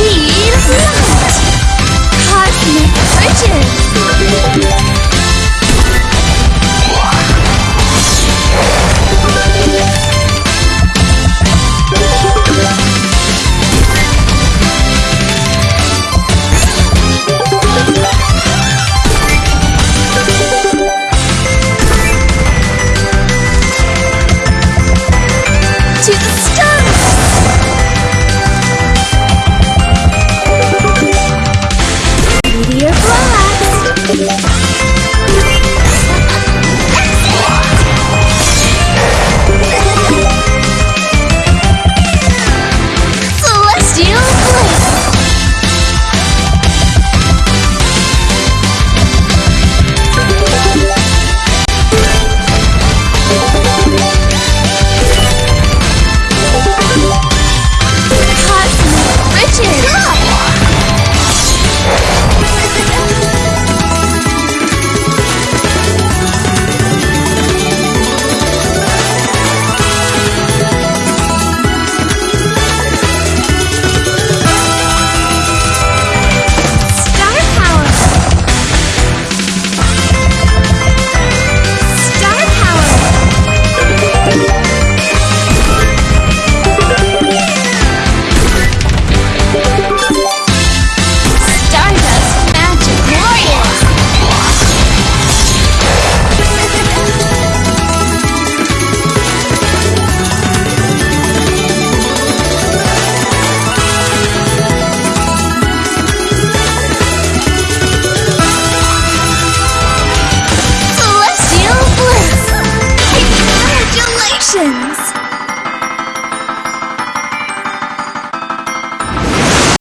Speed of light! Cosmic riches!